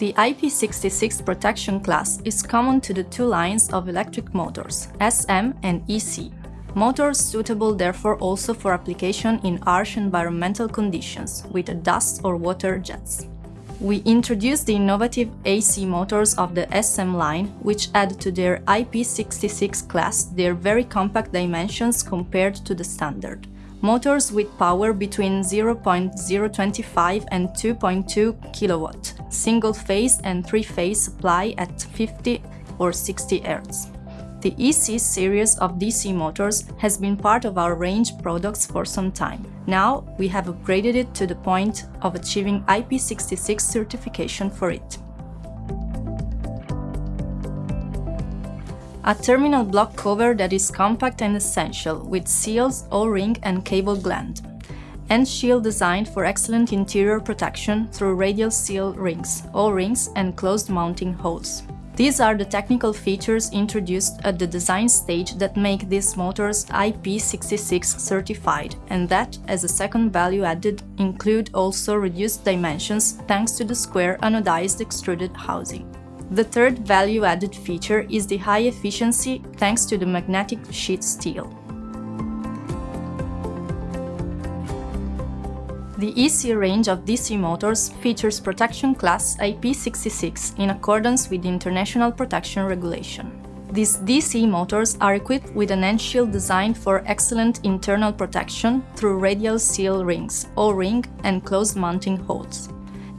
The IP66 protection class is common to the two lines of electric motors, SM and EC. Motors suitable therefore also for application in harsh environmental conditions, with dust or water jets. We introduced the innovative AC motors of the SM line, which add to their IP66 class their very compact dimensions compared to the standard motors with power between 0.025 and 2.2 kW, single-phase and three-phase supply at 50 or 60 Hz. The EC series of DC motors has been part of our range products for some time. Now we have upgraded it to the point of achieving IP66 certification for it. A terminal block cover that is compact and essential, with seals, O-ring and cable gland. End shield designed for excellent interior protection through radial seal rings, O-rings and closed mounting holes. These are the technical features introduced at the design stage that make these motors IP66 certified and that, as a second value added, include also reduced dimensions thanks to the square anodized extruded housing. The third value-added feature is the high efficiency thanks to the magnetic sheet steel. The EC range of DC motors features protection class IP66 in accordance with International Protection Regulation. These DC motors are equipped with an end shield designed for excellent internal protection through radial seal rings, O-ring and closed mounting holes.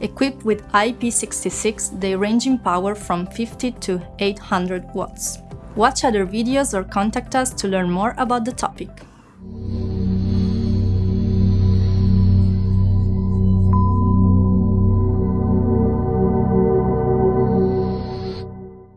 Equipped with IP66, they range in power from 50 to 800 watts. Watch other videos or contact us to learn more about the topic.